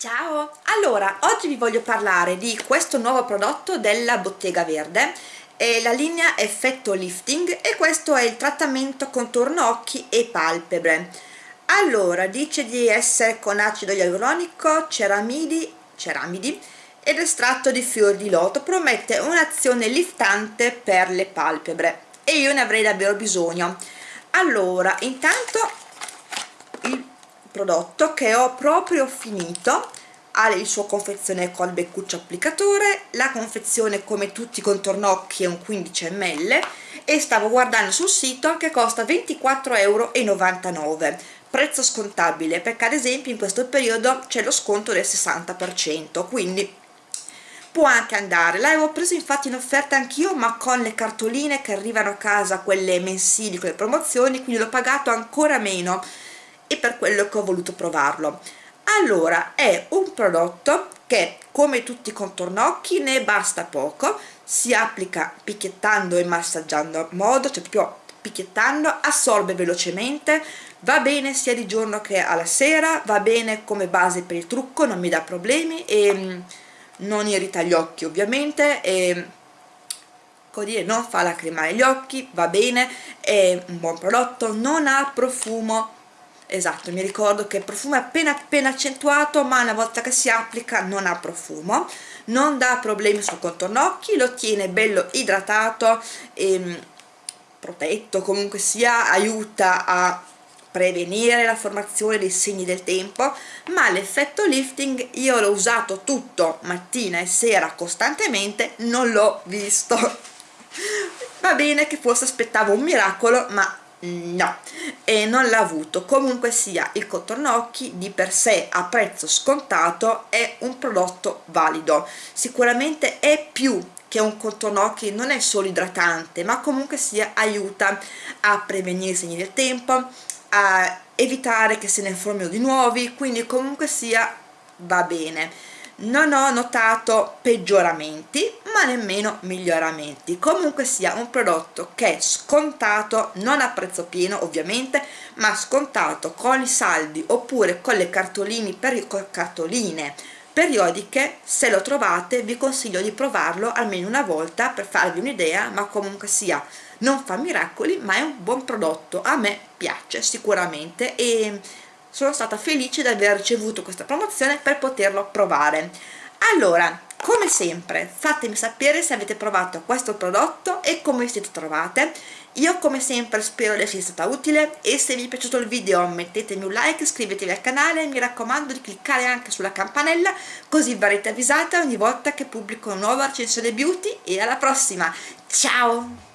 Ciao! Allora, oggi vi voglio parlare di questo nuovo prodotto della Bottega Verde. È la linea Effetto Lifting e questo è il trattamento contorno occhi e palpebre. Allora, dice di essere con acido ialuronico, ceramidi, ceramidi ed estratto di fior di loto. Promette un'azione liftante per le palpebre. E io ne avrei davvero bisogno. Allora, intanto prodotto che ho proprio finito. Ha il suo confezione col beccuccio applicatore la confezione come tutti i contornocchi è un 15 ml e stavo guardando sul sito che costa 24,99 euro prezzo scontabile perché ad esempio in questo periodo c'è lo sconto del 60% quindi può anche andare. L'avevo preso infatti in offerta anch'io ma con le cartoline che arrivano a casa quelle mensili con le promozioni quindi l'ho pagato ancora meno e per quello che ho voluto provarlo. Allora è un prodotto che come tutti i contornocchi ne basta poco. Si applica picchiettando e massaggiando a modo cioè proprio picchiettando assorbe velocemente. Va bene sia di giorno che alla sera va bene come base per il trucco non mi dà problemi e mm, non irrita gli occhi ovviamente e dire, non fa lacrimare gli occhi va bene è un buon prodotto non ha profumo esatto mi ricordo che il profumo è appena appena accentuato ma una volta che si applica non ha profumo non dà problemi sul contorno occhi lo tiene bello idratato e mm, protetto comunque sia aiuta a prevenire la formazione dei segni del tempo ma l'effetto lifting io l'ho usato tutto mattina e sera costantemente non l'ho visto. Va bene che forse aspettavo un miracolo ma no e non l'ha avuto. Comunque sia il contorno occhi di per sé a prezzo scontato è un prodotto valido. Sicuramente è più che un contorno occhi non è solo idratante ma comunque sia aiuta a prevenire i segni del tempo a evitare che se ne formino di nuovi quindi comunque sia va bene. Non ho notato peggioramenti ma nemmeno miglioramenti. Comunque sia un prodotto che scontato non a prezzo pieno ovviamente ma scontato con i saldi oppure con le cartoline, per, cartoline periodiche. Se lo trovate vi consiglio di provarlo almeno una volta per farvi un'idea ma comunque sia non fa miracoli ma è un buon prodotto. A me piace sicuramente e sono stata felice di aver ricevuto questa promozione per poterlo provare. Allora come sempre fatemi sapere se avete provato questo prodotto e come siete trovate. Io come sempre spero di essere stata utile e se vi è piaciuto il video mettetemi un like, iscrivetevi al canale e mi raccomando di cliccare anche sulla campanella così verrete avvisate ogni volta che pubblico una nuova recensione beauty e alla prossima. Ciao